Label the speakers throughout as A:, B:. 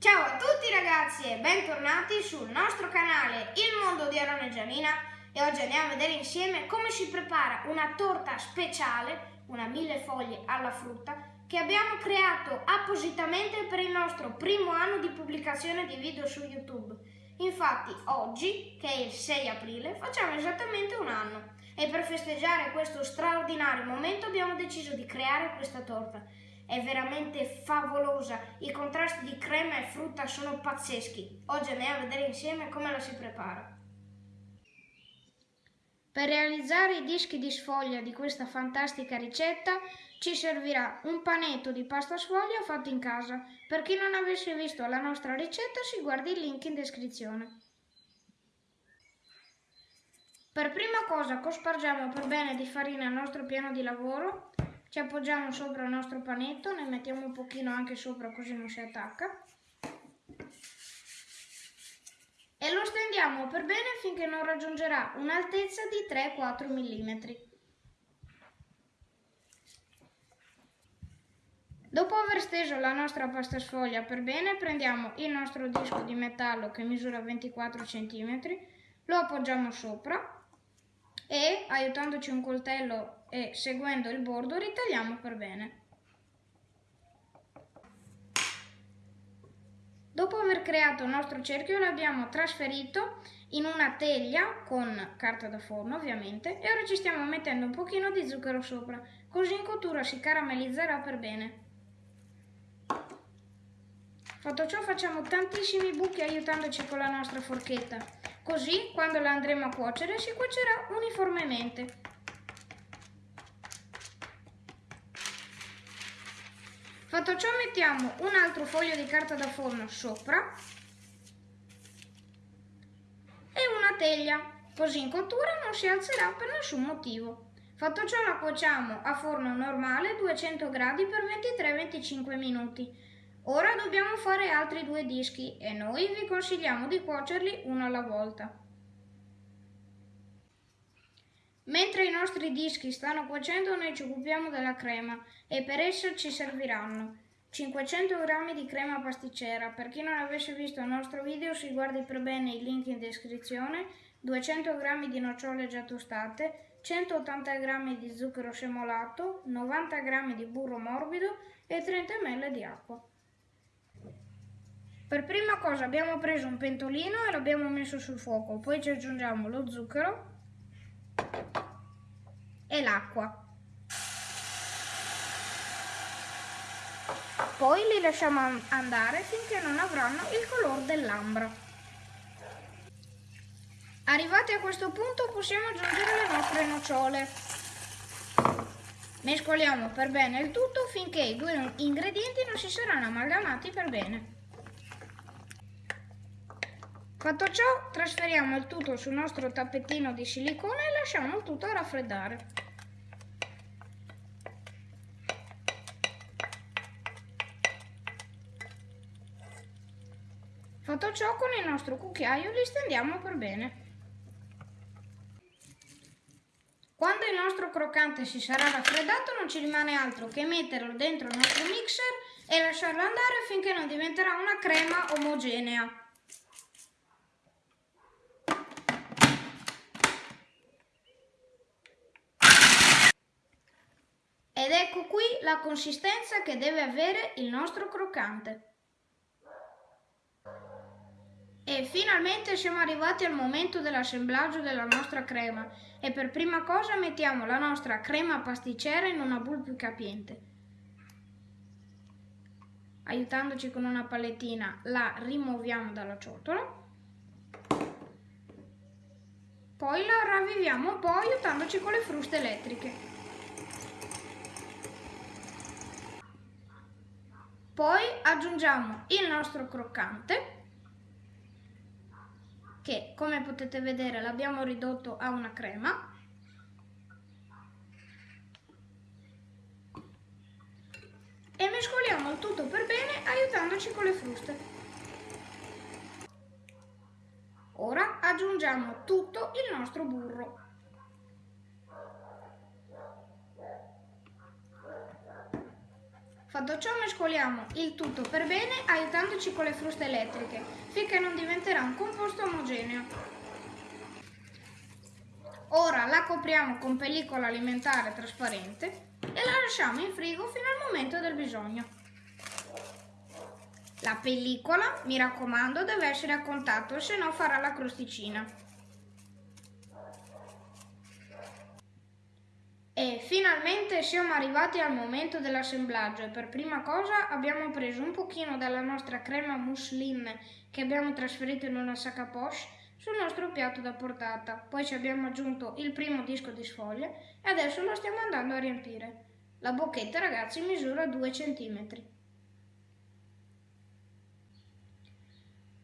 A: Ciao a tutti ragazzi e bentornati sul nostro canale Il Mondo di Arone e Gianina e oggi andiamo a vedere insieme come si prepara una torta speciale, una mille foglie alla frutta, che abbiamo creato appositamente per il nostro primo anno di pubblicazione di video su YouTube. Infatti oggi, che è il 6 aprile, facciamo esattamente un anno e per festeggiare questo straordinario momento abbiamo deciso di creare questa torta. È veramente favolosa, i contrasti di crema e frutta sono pazzeschi. Oggi andiamo a vedere insieme come la si prepara. Per realizzare i dischi di sfoglia di questa fantastica ricetta ci servirà un panetto di pasta sfoglia fatto in casa. Per chi non avesse visto la nostra ricetta si guardi il link in descrizione. Per prima cosa cospargiamo per bene di farina il nostro piano di lavoro, ci appoggiamo sopra il nostro panetto, ne mettiamo un pochino anche sopra così non si attacca e lo stendiamo per bene finché non raggiungerà un'altezza di 3-4 mm. Dopo aver steso la nostra pasta sfoglia per bene, prendiamo il nostro disco di metallo che misura 24 cm, lo appoggiamo sopra e, aiutandoci un coltello e seguendo il bordo, ritagliamo per bene. Dopo aver creato il nostro cerchio l'abbiamo trasferito in una teglia con carta da forno ovviamente e ora ci stiamo mettendo un pochino di zucchero sopra, così in cottura si caramellizzerà per bene. Fatto ciò facciamo tantissimi buchi aiutandoci con la nostra forchetta, così quando la andremo a cuocere si cuocerà uniformemente. Fatto ciò mettiamo un altro foglio di carta da forno sopra e una teglia, così in cottura non si alzerà per nessun motivo. Fatto ciò la cuociamo a forno normale 200 gradi per 23-25 minuti. Ora dobbiamo fare altri due dischi e noi vi consigliamo di cuocerli uno alla volta. Mentre i nostri dischi stanno cuocendo noi ci occupiamo della crema e per essa ci serviranno 500 g di crema pasticcera, per chi non avesse visto il nostro video si guardi per bene il link in descrizione, 200 g di nocciole già tostate, 180 g di zucchero semolato, 90 g di burro morbido e 30 ml di acqua. Per prima cosa abbiamo preso un pentolino e l'abbiamo messo sul fuoco, poi ci aggiungiamo lo zucchero e l'acqua. Poi li lasciamo andare finché non avranno il colore dell'ambra. Arrivati a questo punto possiamo aggiungere le nostre nocciole. Mescoliamo per bene il tutto finché i due ingredienti non si saranno amalgamati per bene. Fatto ciò, trasferiamo il tutto sul nostro tappetino di silicone e lasciamo il tutto raffreddare. Fatto ciò, con il nostro cucchiaio li stendiamo per bene. Quando il nostro croccante si sarà raffreddato non ci rimane altro che metterlo dentro il nostro mixer e lasciarlo andare finché non diventerà una crema omogenea. Ed ecco qui la consistenza che deve avere il nostro croccante. E finalmente siamo arrivati al momento dell'assemblaggio della nostra crema e per prima cosa mettiamo la nostra crema pasticcera in una boule più capiente. Aiutandoci con una palettina la rimuoviamo dalla ciotola. Poi la ravviviamo un po' aiutandoci con le fruste elettriche. Poi aggiungiamo il nostro croccante che come potete vedere l'abbiamo ridotto a una crema. E mescoliamo il tutto per bene aiutandoci con le fruste. Ora aggiungiamo tutto il nostro burro. Fatto ciò mescoliamo il tutto per bene aiutandoci con le fruste elettriche finché non diventerà un composto omogeneo. Ora la copriamo con pellicola alimentare trasparente e la lasciamo in frigo fino al momento del bisogno. La pellicola, mi raccomando, deve essere a contatto, se no farà la crosticina. E finalmente siamo arrivati al momento dell'assemblaggio e per prima cosa abbiamo preso un pochino della nostra crema mousseline che abbiamo trasferito in una sacca poche sul nostro piatto da portata. Poi ci abbiamo aggiunto il primo disco di sfoglia e adesso lo stiamo andando a riempire. La bocchetta ragazzi misura 2 cm.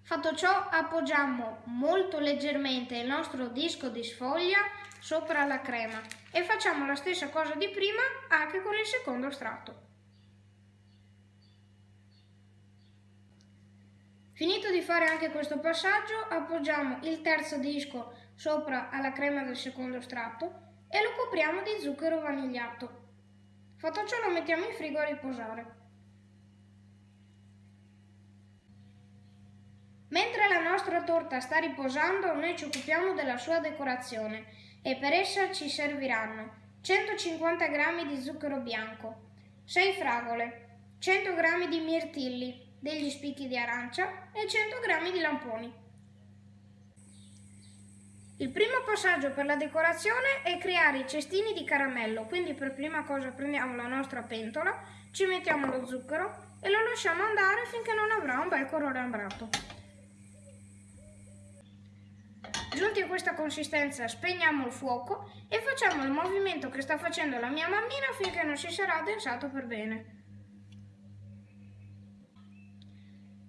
A: Fatto ciò appoggiamo molto leggermente il nostro disco di sfoglia sopra la crema e facciamo la stessa cosa di prima anche con il secondo strato. Finito di fare anche questo passaggio appoggiamo il terzo disco sopra alla crema del secondo strato e lo copriamo di zucchero vanigliato. Fatto ciò lo mettiamo in frigo a riposare. Mentre la nostra torta sta riposando, noi ci occupiamo della sua decorazione e per essa ci serviranno 150 g di zucchero bianco, 6 fragole, 100 g di mirtilli, degli spicchi di arancia e 100 g di lamponi. Il primo passaggio per la decorazione è creare i cestini di caramello, quindi per prima cosa prendiamo la nostra pentola, ci mettiamo lo zucchero e lo lasciamo andare finché non avrà un bel colore ambrato. Giunti a questa consistenza spegniamo il fuoco e facciamo il movimento che sta facendo la mia mammina finché non si sarà addensato per bene.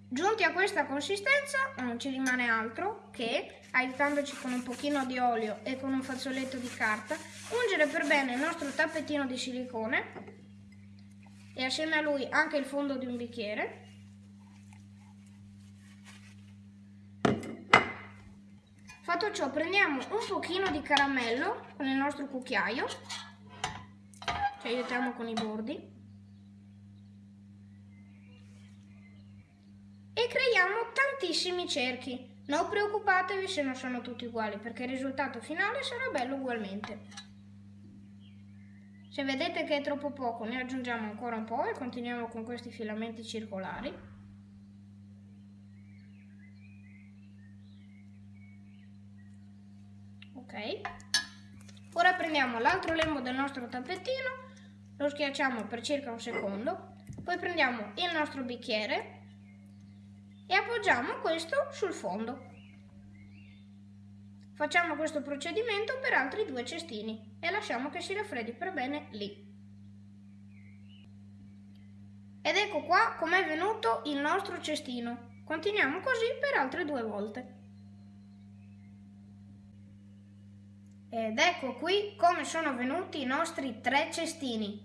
A: Giunti a questa consistenza non ci rimane altro che, aiutandoci con un pochino di olio e con un fazzoletto di carta, ungere per bene il nostro tappetino di silicone e assieme a lui anche il fondo di un bicchiere Fatto ciò prendiamo un pochino di caramello con il nostro cucchiaio, ci aiutiamo con i bordi e creiamo tantissimi cerchi. Non preoccupatevi se non sono tutti uguali perché il risultato finale sarà bello ugualmente. Se vedete che è troppo poco ne aggiungiamo ancora un po' e continuiamo con questi filamenti circolari. Ok. Ora prendiamo l'altro lembo del nostro tappetino lo schiacciamo per circa un secondo poi prendiamo il nostro bicchiere e appoggiamo questo sul fondo. Facciamo questo procedimento per altri due cestini e lasciamo che si raffreddi per bene lì. Ed ecco qua com'è venuto il nostro cestino. Continuiamo così per altre due volte Ed ecco qui come sono venuti i nostri tre cestini.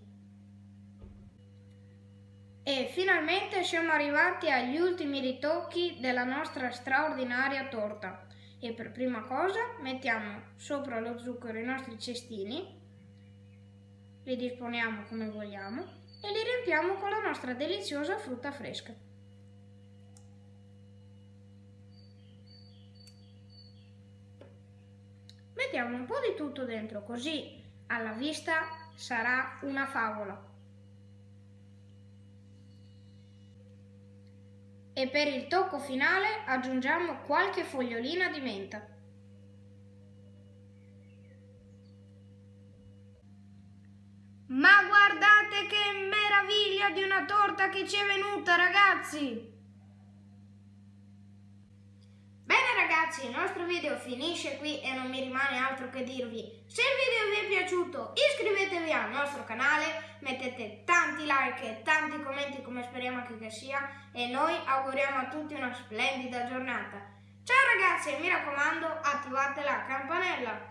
A: E finalmente siamo arrivati agli ultimi ritocchi della nostra straordinaria torta. E per prima cosa mettiamo sopra lo zucchero i nostri cestini, li disponiamo come vogliamo e li riempiamo con la nostra deliziosa frutta fresca. Mettiamo un po' di tutto dentro, così alla vista sarà una favola. E per il tocco finale aggiungiamo qualche fogliolina di menta. Ma guardate che meraviglia di una torta che ci è venuta, ragazzi! Ragazzi il nostro video finisce qui e non mi rimane altro che dirvi se il video vi è piaciuto iscrivetevi al nostro canale mettete tanti like e tanti commenti come speriamo che sia e noi auguriamo a tutti una splendida giornata. Ciao ragazzi e mi raccomando attivate la campanella